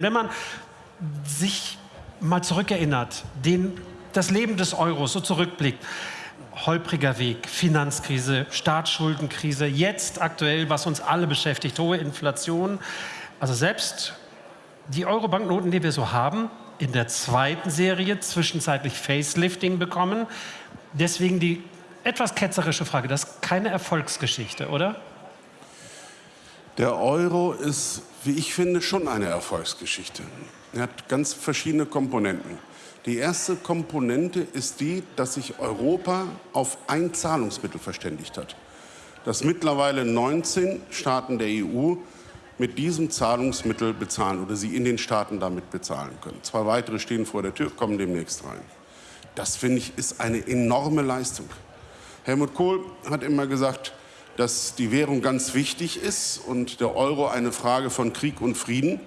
Wenn man sich mal zurückerinnert, den, das Leben des Euros so zurückblickt, holpriger Weg, Finanzkrise, Staatsschuldenkrise, jetzt aktuell, was uns alle beschäftigt, hohe Inflation. Also selbst die Euro-Banknoten, die wir so haben, in der zweiten Serie zwischenzeitlich Facelifting bekommen. Deswegen die etwas ketzerische Frage, das ist keine Erfolgsgeschichte, oder? Der Euro ist, wie ich finde, schon eine Erfolgsgeschichte. Er hat ganz verschiedene Komponenten. Die erste Komponente ist die, dass sich Europa auf ein Zahlungsmittel verständigt hat. Dass mittlerweile 19 Staaten der EU mit diesem Zahlungsmittel bezahlen oder sie in den Staaten damit bezahlen können. Zwei weitere stehen vor der Tür, kommen demnächst rein. Das, finde ich, ist eine enorme Leistung. Helmut Kohl hat immer gesagt, dass die Währung ganz wichtig ist und der Euro eine Frage von Krieg und Frieden.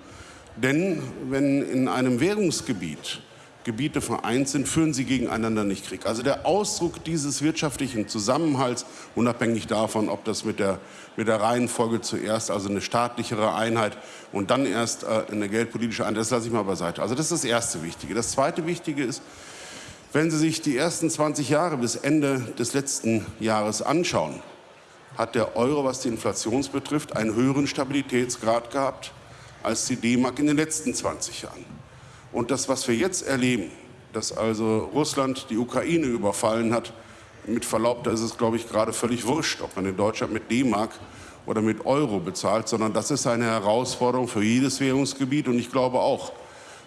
Denn wenn in einem Währungsgebiet Gebiete vereint sind, führen sie gegeneinander nicht Krieg. Also der Ausdruck dieses wirtschaftlichen Zusammenhalts, unabhängig davon, ob das mit der, mit der Reihenfolge zuerst, also eine staatlichere Einheit und dann erst äh, eine geldpolitische Einheit, das lasse ich mal beiseite. Also das ist das erste Wichtige. Das zweite Wichtige ist, wenn Sie sich die ersten 20 Jahre bis Ende des letzten Jahres anschauen, hat der Euro, was die Inflation betrifft, einen höheren Stabilitätsgrad gehabt als die D-Mark in den letzten 20 Jahren. Und das, was wir jetzt erleben, dass also Russland die Ukraine überfallen hat, mit Verlaub, da ist es, glaube ich, gerade völlig wurscht, ob man in Deutschland mit D-Mark oder mit Euro bezahlt, sondern das ist eine Herausforderung für jedes Währungsgebiet. Und ich glaube auch,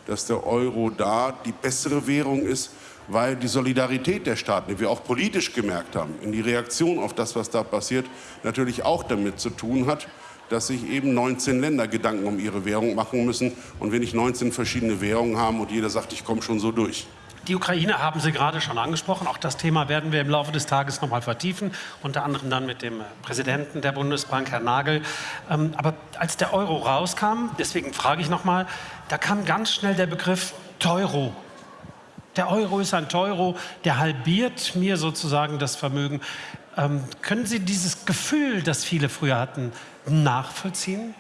dass der Euro da die bessere Währung ist, weil die Solidarität der Staaten, die wir auch politisch gemerkt haben, in die Reaktion auf das, was da passiert, natürlich auch damit zu tun hat, dass sich eben 19 Länder Gedanken um ihre Währung machen müssen und wir nicht 19 verschiedene Währungen haben und jeder sagt, ich komme schon so durch. Die Ukraine haben Sie gerade schon angesprochen. Auch das Thema werden wir im Laufe des Tages noch mal vertiefen, unter anderem dann mit dem Präsidenten der Bundesbank, Herrn Nagel. Ähm, aber als der Euro rauskam, deswegen frage ich noch mal, da kam ganz schnell der Begriff Teuro der Euro ist ein Teuro, der halbiert mir sozusagen das Vermögen. Ähm, können Sie dieses Gefühl, das viele früher hatten, nachvollziehen?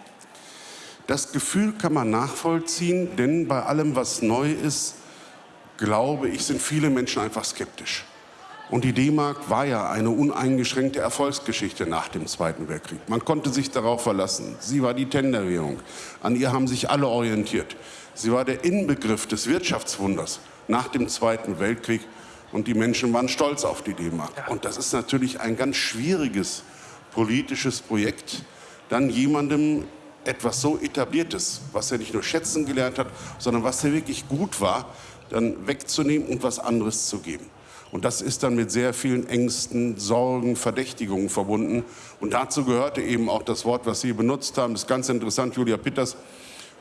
Das Gefühl kann man nachvollziehen, denn bei allem, was neu ist, glaube ich, sind viele Menschen einfach skeptisch. Und die D-Mark war ja eine uneingeschränkte Erfolgsgeschichte nach dem Zweiten Weltkrieg. Man konnte sich darauf verlassen. Sie war die Tenderwährung. An ihr haben sich alle orientiert. Sie war der Inbegriff des Wirtschaftswunders nach dem Zweiten Weltkrieg. Und die Menschen waren stolz auf die D-Mark. Und das ist natürlich ein ganz schwieriges politisches Projekt, dann jemandem etwas so Etabliertes, was er nicht nur schätzen gelernt hat, sondern was er wirklich gut war, dann wegzunehmen und was anderes zu geben. Und das ist dann mit sehr vielen Ängsten, Sorgen, Verdächtigungen verbunden. Und dazu gehörte eben auch das Wort, was Sie benutzt haben. Das ist ganz interessant, Julia Pitters,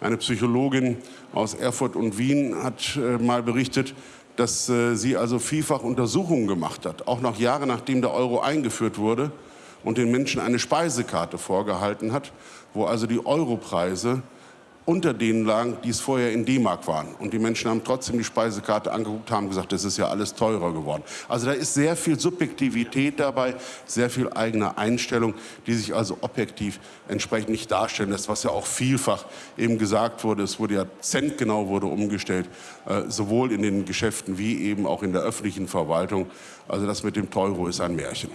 eine Psychologin aus Erfurt und Wien hat äh, mal berichtet, dass äh, sie also vielfach Untersuchungen gemacht hat, auch noch Jahre nachdem der Euro eingeführt wurde und den Menschen eine Speisekarte vorgehalten hat, wo also die Europreise unter denen lagen, die es vorher in D-Mark waren. Und die Menschen haben trotzdem die Speisekarte angeguckt, haben gesagt, das ist ja alles teurer geworden. Also da ist sehr viel Subjektivität dabei, sehr viel eigene Einstellung, die sich also objektiv entsprechend nicht darstellen lässt, was ja auch vielfach eben gesagt wurde. Es wurde ja centgenau wurde umgestellt, äh, sowohl in den Geschäften wie eben auch in der öffentlichen Verwaltung. Also das mit dem Teuro ist ein Märchen.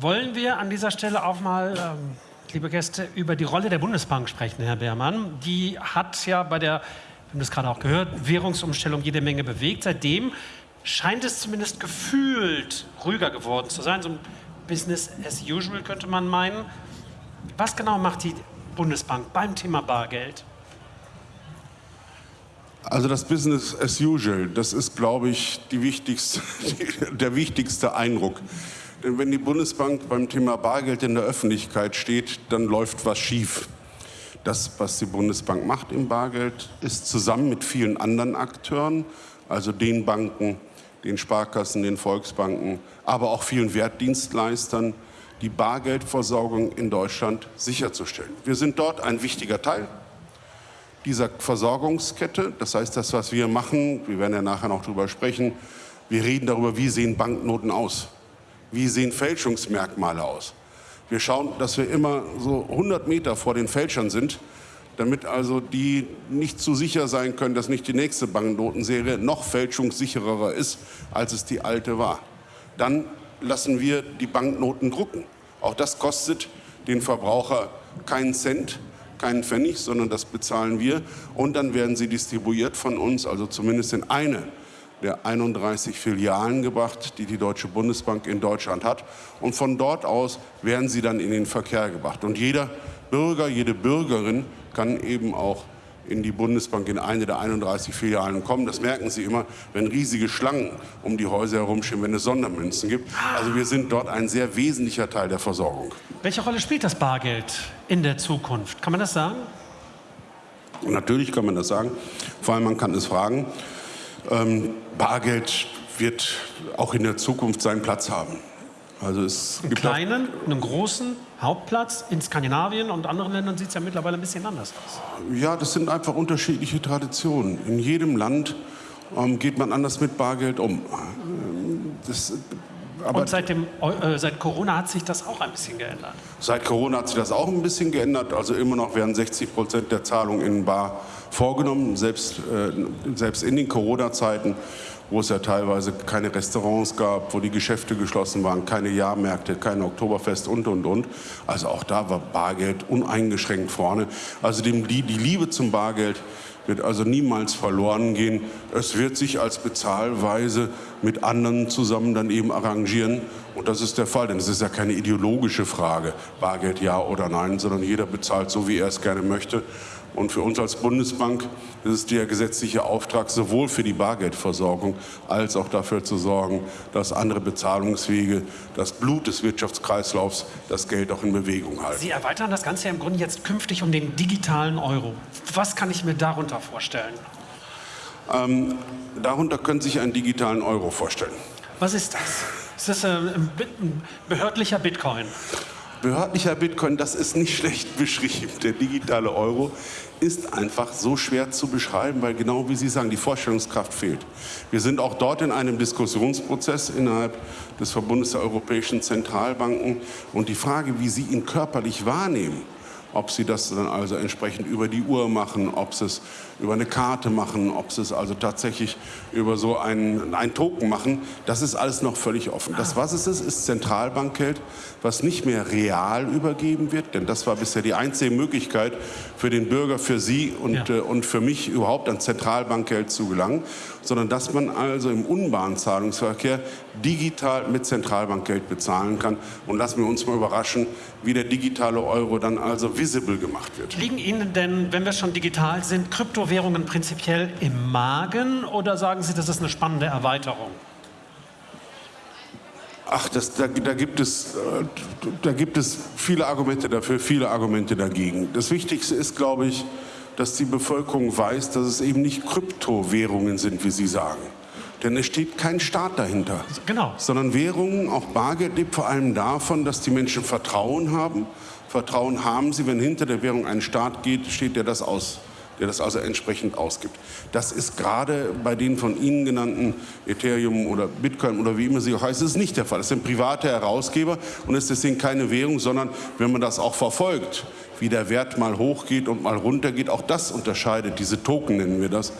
Wollen wir an dieser Stelle auch mal... Ähm liebe Gäste, über die Rolle der Bundesbank sprechen, Herr Beermann. Die hat ja bei der, wir haben das gerade auch gehört, Währungsumstellung jede Menge bewegt. Seitdem scheint es zumindest gefühlt ruhiger geworden zu sein. So ein Business as usual könnte man meinen. Was genau macht die Bundesbank beim Thema Bargeld? Also das Business as usual, das ist, glaube ich, wichtigste, der wichtigste Eindruck. Denn wenn die Bundesbank beim Thema Bargeld in der Öffentlichkeit steht, dann läuft was schief. Das, was die Bundesbank macht im Bargeld, ist zusammen mit vielen anderen Akteuren, also den Banken, den Sparkassen, den Volksbanken, aber auch vielen Wertdienstleistern, die Bargeldversorgung in Deutschland sicherzustellen. Wir sind dort ein wichtiger Teil dieser Versorgungskette. Das heißt, das, was wir machen, wir werden ja nachher noch darüber sprechen, wir reden darüber, wie sehen Banknoten aus. Wie sehen Fälschungsmerkmale aus? Wir schauen, dass wir immer so 100 Meter vor den Fälschern sind, damit also die nicht zu sicher sein können, dass nicht die nächste Banknotenserie noch fälschungssicherer ist, als es die alte war. Dann lassen wir die Banknoten drucken. Auch das kostet den Verbraucher keinen Cent, keinen Pfennig, sondern das bezahlen wir. Und dann werden sie distribuiert von uns, also zumindest in eine der 31 Filialen gebracht, die die Deutsche Bundesbank in Deutschland hat. Und von dort aus werden sie dann in den Verkehr gebracht. Und jeder Bürger, jede Bürgerin kann eben auch in die Bundesbank in eine der 31 Filialen kommen. Das merken Sie immer, wenn riesige Schlangen um die Häuser herumstehen, wenn es Sondermünzen gibt. Also wir sind dort ein sehr wesentlicher Teil der Versorgung. Welche Rolle spielt das Bargeld in der Zukunft? Kann man das sagen? Natürlich kann man das sagen. Vor allem man kann es fragen. Ähm, Bargeld wird auch in der Zukunft seinen Platz haben. Also es einen kleinen, einen großen Hauptplatz. In Skandinavien und anderen Ländern sieht es ja mittlerweile ein bisschen anders aus. Ja, das sind einfach unterschiedliche Traditionen. In jedem Land ähm, geht man anders mit Bargeld um. Das, und seit, dem, äh, seit Corona hat sich das auch ein bisschen geändert? Seit Corona hat sich das auch ein bisschen geändert. Also immer noch werden 60 Prozent der Zahlungen in Bar vorgenommen, selbst, äh, selbst in den Corona-Zeiten, wo es ja teilweise keine Restaurants gab, wo die Geschäfte geschlossen waren, keine Jahrmärkte, kein Oktoberfest und, und, und. Also auch da war Bargeld uneingeschränkt vorne. Also die, die Liebe zum Bargeld wird also niemals verloren gehen. Es wird sich als Bezahlweise mit anderen zusammen dann eben arrangieren. Und das ist der Fall, denn es ist ja keine ideologische Frage, Bargeld ja oder nein, sondern jeder bezahlt so, wie er es gerne möchte. Und für uns als Bundesbank ist es der gesetzliche Auftrag, sowohl für die Bargeldversorgung als auch dafür zu sorgen, dass andere Bezahlungswege, das Blut des Wirtschaftskreislaufs, das Geld auch in Bewegung halten. Sie erweitern das Ganze ja im Grunde jetzt künftig um den digitalen Euro. Was kann ich mir darunter vorstellen? Ähm, darunter können Sie sich einen digitalen Euro vorstellen. Was ist das? Ist das ein behördlicher Bitcoin? Behördlicher Bitcoin, das ist nicht schlecht beschrieben. Der digitale Euro ist einfach so schwer zu beschreiben, weil genau wie Sie sagen, die Vorstellungskraft fehlt. Wir sind auch dort in einem Diskussionsprozess innerhalb des Verbundes der europäischen Zentralbanken und die Frage, wie Sie ihn körperlich wahrnehmen, ob sie das dann also entsprechend über die Uhr machen, ob sie es über eine Karte machen, ob sie es also tatsächlich über so einen, einen Token machen, das ist alles noch völlig offen. Das, was es ist, ist Zentralbankgeld, was nicht mehr real übergeben wird, denn das war bisher die einzige Möglichkeit für den Bürger, für Sie und, ja. äh, und für mich überhaupt an Zentralbankgeld zu gelangen, sondern dass man also im Unbahnzahlungsverkehr digital mit Zentralbankgeld bezahlen kann. Und lassen wir uns mal überraschen, wie der digitale Euro dann also visible gemacht wird. Liegen Ihnen denn, wenn wir schon digital sind, Kryptowährungen prinzipiell im Magen oder sagen Sie, das ist eine spannende Erweiterung? Ach, das, da, da, gibt es, äh, da gibt es viele Argumente dafür, viele Argumente dagegen. Das Wichtigste ist, glaube ich, dass die Bevölkerung weiß, dass es eben nicht Kryptowährungen sind, wie Sie sagen. Denn es steht kein Staat dahinter. Genau. Sondern Währungen, auch Bargeld, lebt vor allem davon, dass die Menschen Vertrauen haben. Vertrauen haben sie, wenn hinter der Währung ein Staat geht, steht der das aus der das also entsprechend ausgibt. Das ist gerade bei den von Ihnen genannten Ethereum oder Bitcoin oder wie immer sie auch heißen, ist nicht der Fall. Das sind private Herausgeber und es ist deswegen keine Währung, sondern wenn man das auch verfolgt, wie der Wert mal hochgeht und mal runtergeht. Auch das unterscheidet, diese Token nennen wir das,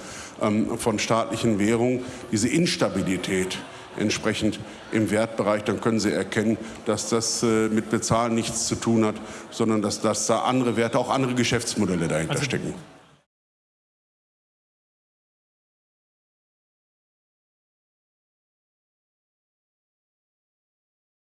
von staatlichen Währungen, diese Instabilität entsprechend im Wertbereich, dann können Sie erkennen, dass das äh, mit Bezahlen nichts zu tun hat, sondern dass, dass da andere Werte, auch andere Geschäftsmodelle dahinter also stecken.